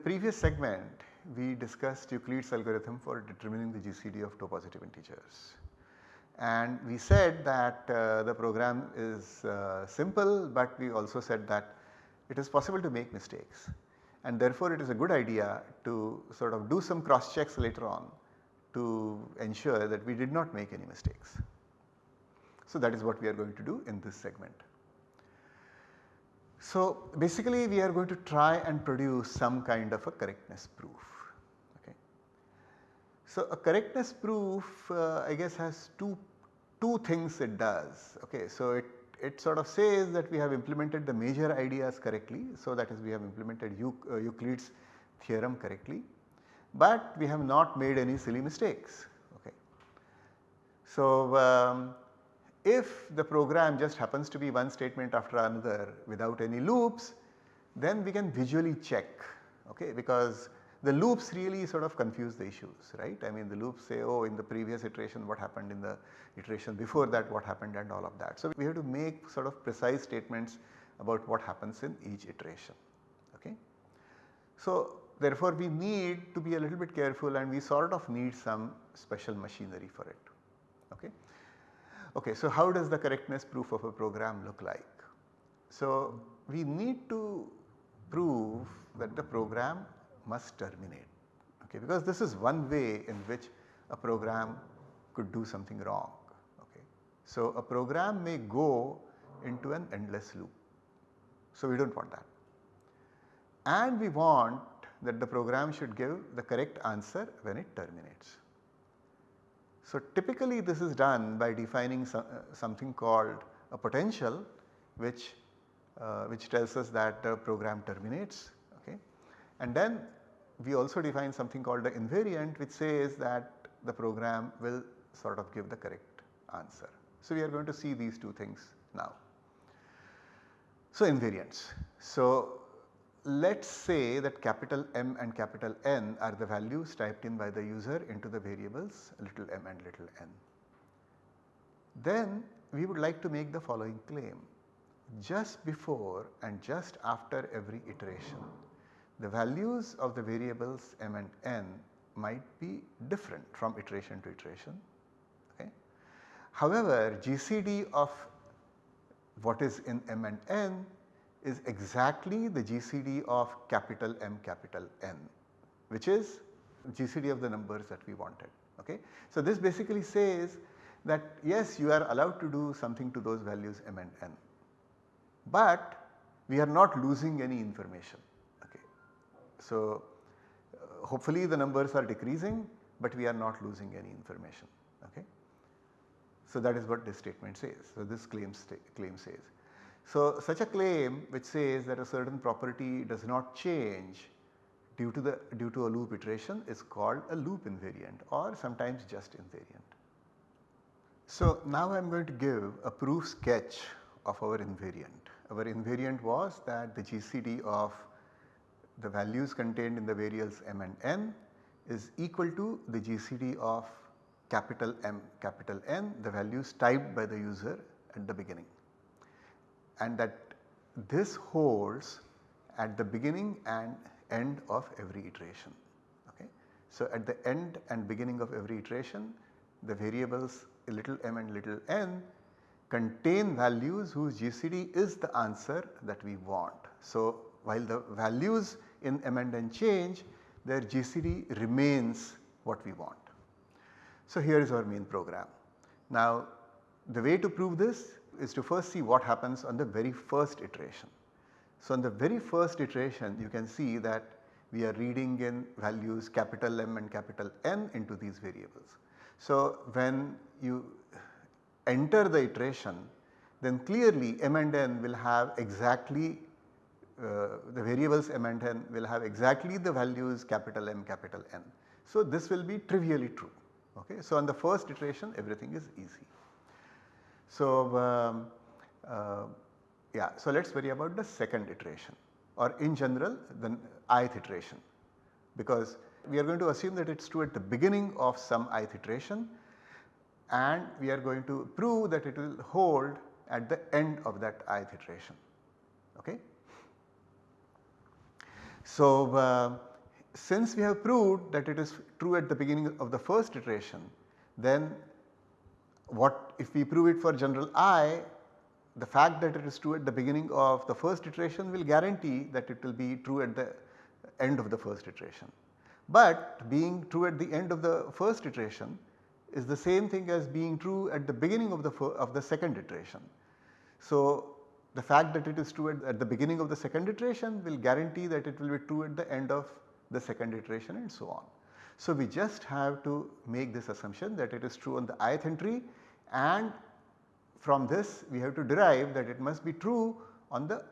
The previous segment we discussed Euclid's algorithm for determining the GCD of 2 positive integers. And we said that uh, the program is uh, simple but we also said that it is possible to make mistakes and therefore it is a good idea to sort of do some cross checks later on to ensure that we did not make any mistakes. So that is what we are going to do in this segment. So basically we are going to try and produce some kind of a correctness proof. Okay. So a correctness proof uh, I guess has two, two things it does. Okay. So it, it sort of says that we have implemented the major ideas correctly. So that is we have implemented uh, Euclid's theorem correctly but we have not made any silly mistakes. Okay. So um, if the program just happens to be one statement after another without any loops then we can visually check okay because the loops really sort of confuse the issues right. I mean the loops say oh in the previous iteration what happened in the iteration before that what happened and all of that. So we have to make sort of precise statements about what happens in each iteration okay. So therefore we need to be a little bit careful and we sort of need some special machinery for it. Okay, so how does the correctness proof of a program look like? So we need to prove that the program must terminate okay because this is one way in which a program could do something wrong okay. So a program may go into an endless loop. So we do not want that and we want that the program should give the correct answer when it terminates. So typically this is done by defining uh, something called a potential which, uh, which tells us that the program terminates okay. And then we also define something called the invariant which says that the program will sort of give the correct answer. So we are going to see these two things now. So invariants. So let us say that capital M and capital N are the values typed in by the user into the variables little m and little n. Then we would like to make the following claim just before and just after every iteration the values of the variables m and n might be different from iteration to iteration. Okay. However, GCD of what is in m and n is exactly the GCD of capital M capital N which is GCD of the numbers that we wanted. Okay. So, this basically says that yes you are allowed to do something to those values M and N, but we are not losing any information. Okay. So, uh, hopefully the numbers are decreasing, but we are not losing any information. Okay. So, that is what this statement says. So, this claim, claim says. So, such a claim which says that a certain property does not change due to the due to a loop iteration is called a loop invariant or sometimes just invariant. So, now I am going to give a proof sketch of our invariant. Our invariant was that the GCD of the values contained in the variables m and n is equal to the GCD of capital M capital N the values typed by the user at the beginning and that this holds at the beginning and end of every iteration. Okay. So, at the end and beginning of every iteration the variables little m and little n contain values whose GCD is the answer that we want. So, while the values in m and n change their GCD remains what we want. So, here is our main program. Now the way to prove this is to first see what happens on the very first iteration. So, on the very first iteration you can see that we are reading in values capital M and capital N into these variables. So, when you enter the iteration then clearly M and N will have exactly uh, the variables M and N will have exactly the values capital M capital N. So, this will be trivially true. Okay. So, on the first iteration everything is easy. So, um, uh, yeah, so let us worry about the second iteration or in general the ith iteration because we are going to assume that it is true at the beginning of some ith iteration and we are going to prove that it will hold at the end of that ith iteration. Okay. So, uh, since we have proved that it is true at the beginning of the first iteration then what if we prove it for general i the fact that it is true at the beginning of the first iteration will guarantee that it will be true at the end of the first iteration. But being true at the end of the first iteration is the same thing as being true at the beginning of the of the second iteration. So, the fact that it is true at, at, the beginning of the second iteration will guarantee that it will be true at the end of the second iteration and so on. So, we just have to make this assumption that it is true on the ith entry and from this we have to derive that it must be true on the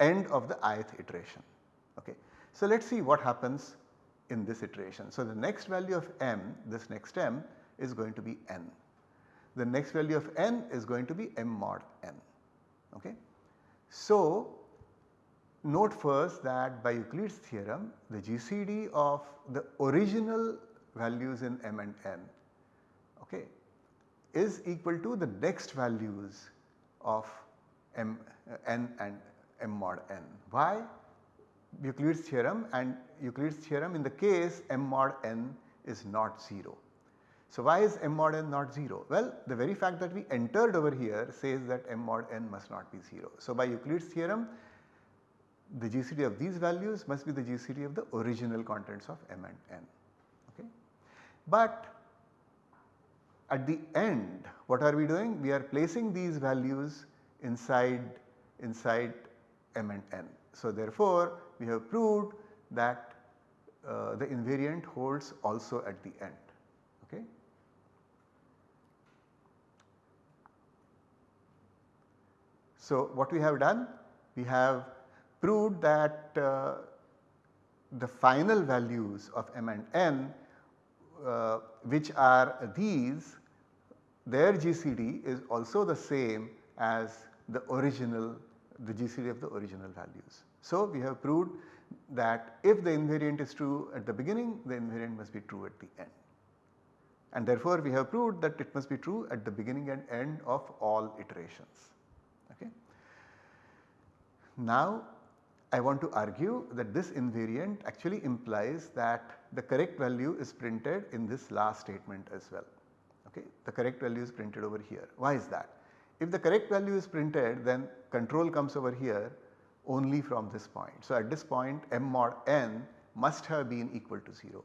end of the ith iteration. Okay. So, let us see what happens in this iteration. So, the next value of m this next m is going to be n. The next value of n is going to be m mod n. Okay. So, note first that by Euclid's theorem the GCD of the original values in m and n okay, is equal to the next values of m uh, n and m mod n. Why? Euclid's theorem and Euclid's theorem in the case m mod n is not 0. So, why is m mod n not 0? Well, the very fact that we entered over here says that m mod n must not be 0. So, by Euclid's theorem the GCD of these values must be the GCD of the original contents of m and n. Okay. But at the end what are we doing? We are placing these values inside inside m and n. So, therefore, we have proved that uh, the invariant holds also at the end. Okay. So, what we have done? We have proved that uh, the final values of m and n uh, which are these their GCD is also the same as the original the GCD of the original values. So, we have proved that if the invariant is true at the beginning the invariant must be true at the end and therefore we have proved that it must be true at the beginning and end of all iterations. Okay. Now I want to argue that this invariant actually implies that the correct value is printed in this last statement as well. Okay. The correct value is printed over here. Why is that? If the correct value is printed then control comes over here only from this point. So, at this point m mod n must have been equal to 0.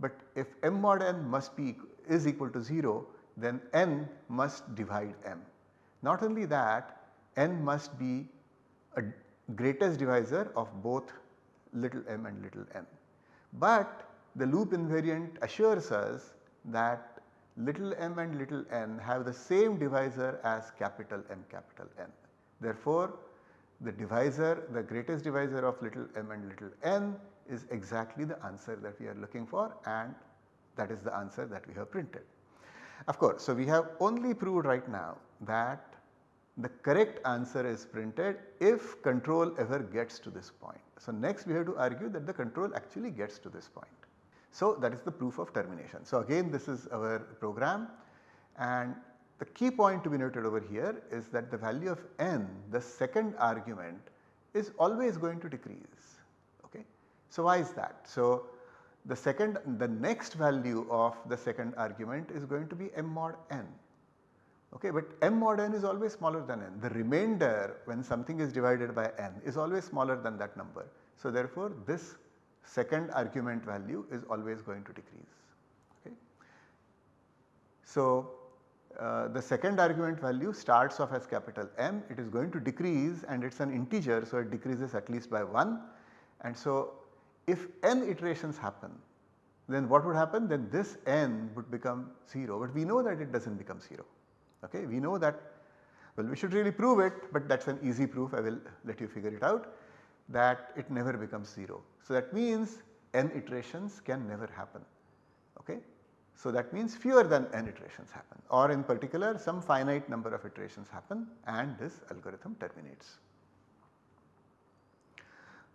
But if m mod n must be is equal to 0 then n must divide m. Not only that n must be a greatest divisor of both little m and little n. But the loop invariant assures us that little m and little n have the same divisor as capital M capital N. Therefore, the divisor the greatest divisor of little m and little n is exactly the answer that we are looking for and that is the answer that we have printed. Of course, so we have only proved right now that the correct answer is printed if control ever gets to this point. So, next we have to argue that the control actually gets to this point. So, that is the proof of termination. So, again this is our program and the key point to be noted over here is that the value of n the second argument is always going to decrease. Okay. So, why is that? So, the second the next value of the second argument is going to be m mod n. Okay, but m mod n is always smaller than n. The remainder when something is divided by n is always smaller than that number. So, therefore, this second argument value is always going to decrease. Okay. So, uh, the second argument value starts off as capital M, it is going to decrease and it is an integer so it decreases at least by 1 and so if n iterations happen then what would happen then this n would become 0 but we know that it does not become 0 okay. We know that well we should really prove it but that is an easy proof I will let you figure it out that it never becomes 0. So, that means n iterations can never happen. Okay. So, that means fewer than n iterations happen or in particular some finite number of iterations happen and this algorithm terminates.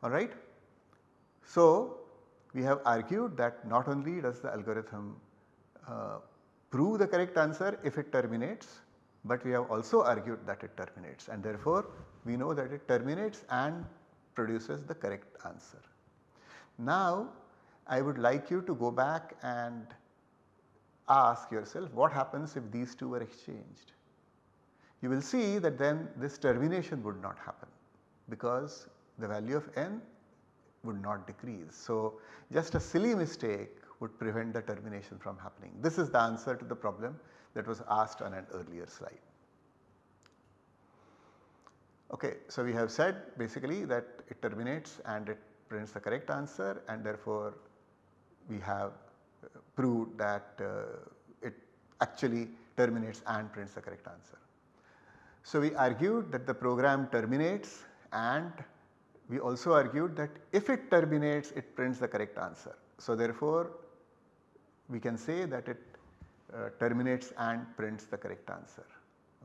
Alright. So, we have argued that not only does the algorithm uh, prove the correct answer if it terminates, but we have also argued that it terminates and therefore we know that it terminates and produces the correct answer. Now I would like you to go back and ask yourself what happens if these two were exchanged. You will see that then this termination would not happen because the value of n would not decrease. So, just a silly mistake would prevent the termination from happening. This is the answer to the problem that was asked on an earlier slide. Okay, so we have said basically that it terminates and it prints the correct answer and therefore we have uh, proved that uh, it actually terminates and prints the correct answer. So we argued that the program terminates and we also argued that if it terminates it prints the correct answer. So therefore we can say that it uh, terminates and prints the correct answer.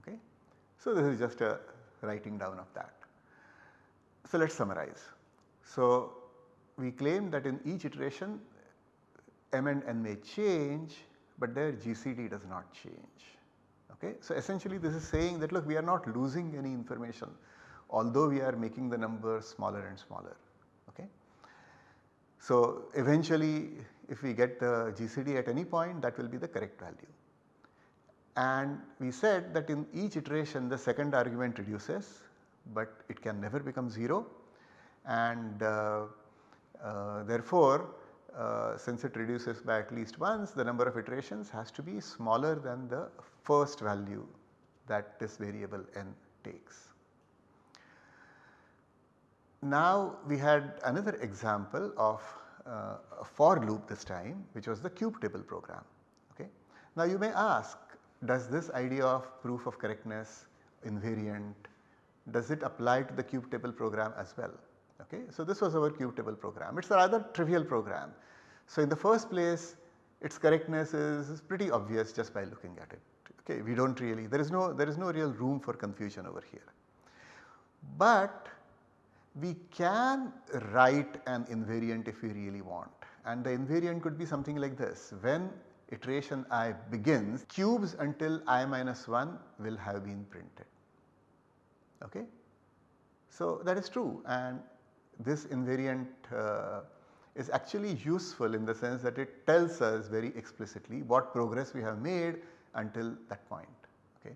Okay. So this is just a writing down of that. So let us summarize. So we claim that in each iteration m and n may change but their GCD does not change. Okay. So essentially this is saying that look we are not losing any information although we are making the number smaller and smaller. Okay. So eventually if we get the GCD at any point that will be the correct value. And we said that in each iteration the second argument reduces but it can never become 0 and uh, uh, therefore uh, since it reduces by at least once the number of iterations has to be smaller than the first value that this variable n takes. Now we had another example of uh, a for loop this time which was the cube table program. Okay. Now you may ask does this idea of proof of correctness invariant does it apply to the cube table program as well. Okay. So this was our cube table program it is a rather trivial program. So in the first place its correctness is, is pretty obvious just by looking at it. Okay. We do not really there is no there is no real room for confusion over here. But we can write an invariant if we really want and the invariant could be something like this when iteration i begins cubes until i minus 1 will have been printed. Okay. So that is true and this invariant uh, is actually useful in the sense that it tells us very explicitly what progress we have made until that point. Okay.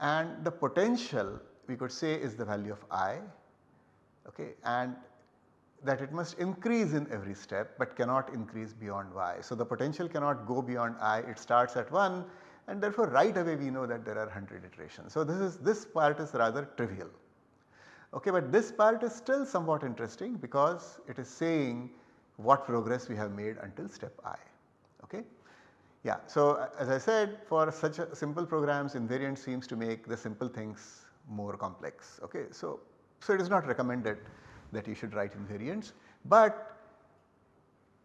And the potential we could say is the value of i okay, and that it must increase in every step but cannot increase beyond y. So, the potential cannot go beyond i it starts at 1 and therefore right away we know that there are 100 iterations. So, this is this part is rather trivial okay, but this part is still somewhat interesting because it is saying what progress we have made until step i. Okay. Yeah, so as I said for such simple programs invariant seems to make the simple things more complex. Okay. So, so it is not recommended that you should write invariants, but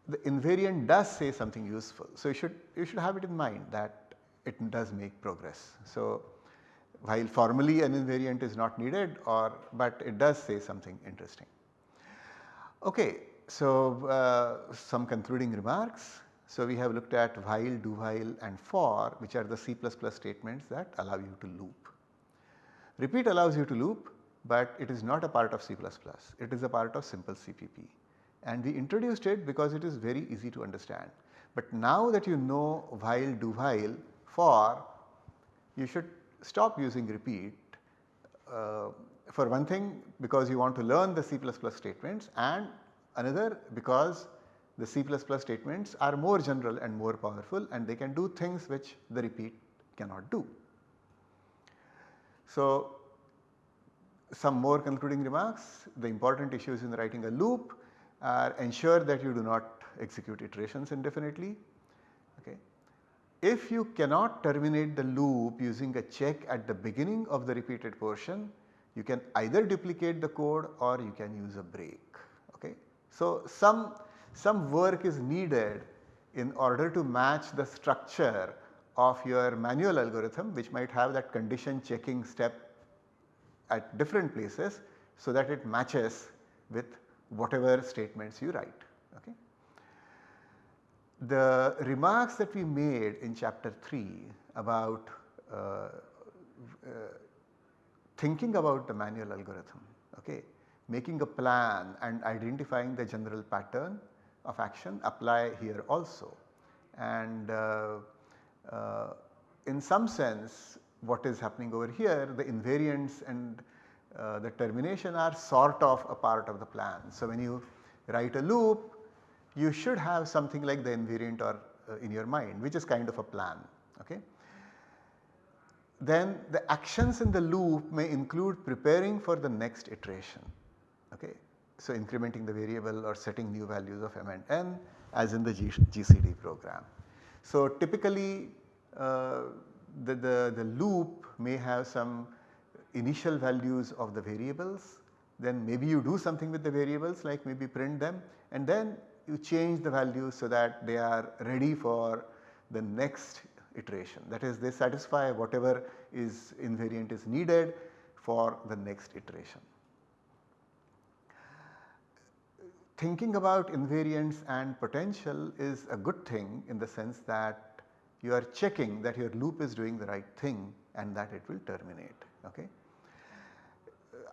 the invariant does say something useful. So you should you should have it in mind that it does make progress. So while formally an invariant is not needed or but it does say something interesting. Okay, so uh, some concluding remarks. So we have looked at while, do while and for which are the C++ statements that allow you to loop. Repeat allows you to loop but it is not a part of C++, it is a part of simple CPP and we introduced it because it is very easy to understand. But now that you know while, do while, for, you should stop using repeat uh, for one thing because you want to learn the C++ statements and another because the C++ statements are more general and more powerful and they can do things which the repeat cannot do. So some more concluding remarks. The important issues in writing a loop are ensure that you do not execute iterations indefinitely. Okay. If you cannot terminate the loop using a check at the beginning of the repeated portion, you can either duplicate the code or you can use a break. Okay. So, some, some work is needed in order to match the structure of your manual algorithm which might have that condition checking step at different places so that it matches with whatever statements you write. Okay. The remarks that we made in chapter 3 about uh, uh, thinking about the manual algorithm okay, making a plan and identifying the general pattern of action apply here also. And uh, uh, in some sense what is happening over here the invariants and uh, the termination are sort of a part of the plan. So, when you write a loop you should have something like the invariant or uh, in your mind which is kind of a plan. Okay. Then the actions in the loop may include preparing for the next iteration. Okay. So, incrementing the variable or setting new values of m and n as in the G GCD program. So, typically uh, the, the, the loop may have some initial values of the variables. Then maybe you do something with the variables like maybe print them. And then you change the values so that they are ready for the next iteration. That is they satisfy whatever is invariant is needed for the next iteration. Thinking about invariants and potential is a good thing in the sense that you are checking that your loop is doing the right thing and that it will terminate. Okay.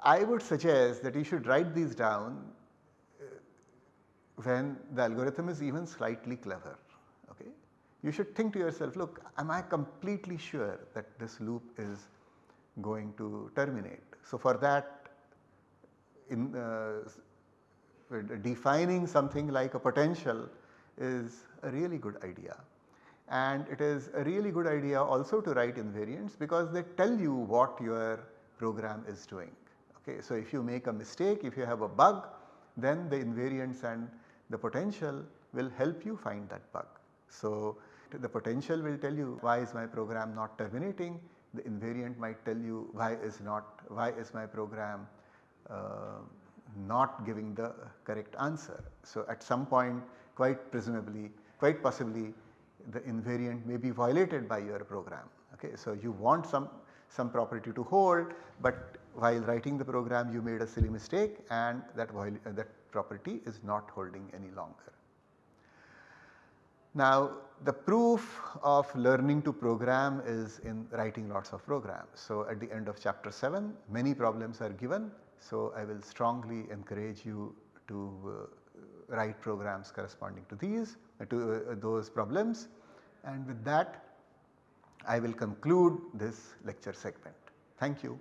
I would suggest that you should write these down when the algorithm is even slightly clever. Okay. You should think to yourself look am I completely sure that this loop is going to terminate. So, for that in uh, defining something like a potential is a really good idea and it is a really good idea also to write invariants because they tell you what your program is doing. Okay. So, if you make a mistake, if you have a bug then the invariants and the potential will help you find that bug. So, the potential will tell you why is my program not terminating, the invariant might tell you why is not why is my program uh, not giving the correct answer. So, at some point quite presumably quite possibly the invariant may be violated by your program. Okay. So, you want some some property to hold, but while writing the program you made a silly mistake and that, that property is not holding any longer. Now the proof of learning to program is in writing lots of programs. So at the end of chapter 7 many problems are given. So I will strongly encourage you to uh, write programs corresponding to these uh, to uh, those problems and with that I will conclude this lecture segment. Thank you.